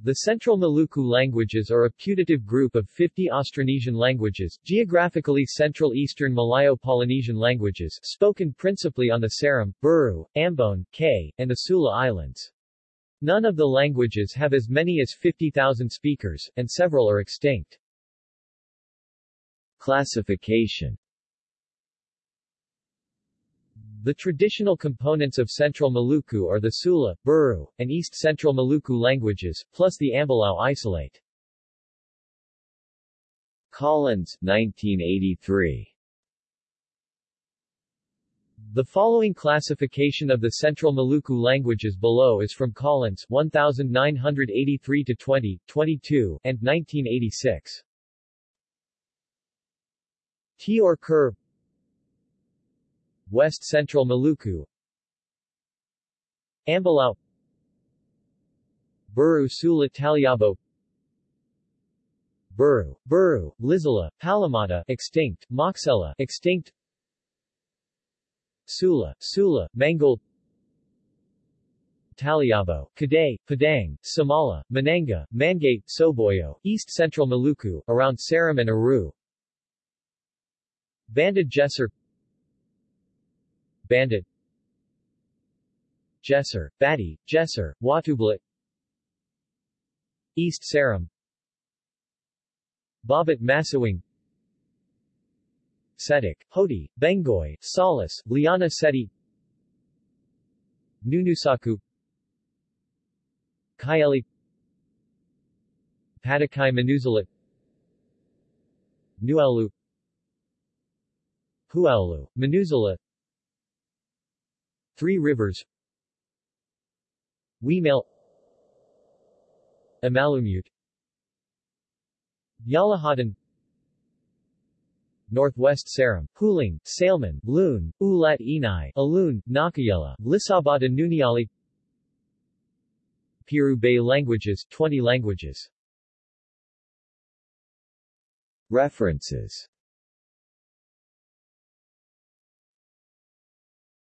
The Central Maluku languages are a putative group of 50 Austronesian languages, geographically Central Eastern Malayo-Polynesian languages, spoken principally on the Seram, Buru, Ambon, Kei, and the Sula Islands. None of the languages have as many as 50,000 speakers, and several are extinct. Classification the traditional components of Central Maluku are the Sula, Buru, and East Central Maluku languages, plus the Ambelau isolate. Collins, 1983 The following classification of the Central Maluku languages below is from Collins 1983 to 20, 22, and 1986. Teor Kur West Central Maluku. Ambelau Buru Sula Taliabo Buru, Buru, Lisela, Palumata extinct, Moksela extinct. Sula, Sula, Mangole Taliabo, Kadai, Padang, Samala, Mananga, Mangate, Soboyo, East Central Maluku, around Seram and Aru. Banda Geser Bandit. Geser, Bati, Geser, Watubela East Seram Bobot Masiwang Sedik, Hoti, Benggoi, Salas, Liana Seti. Nunusaku. Kayeli Patakai Manuzalit Nuaulu Huaulu, Manusela Three Rivers. Wemale Amalumute Yalahatan Northwest Seram, Hulung, Saleman, Loun, Ulat Inai, Alune, Nakayela, Lisabata Nuniali Piru Bay languages 20 languages. References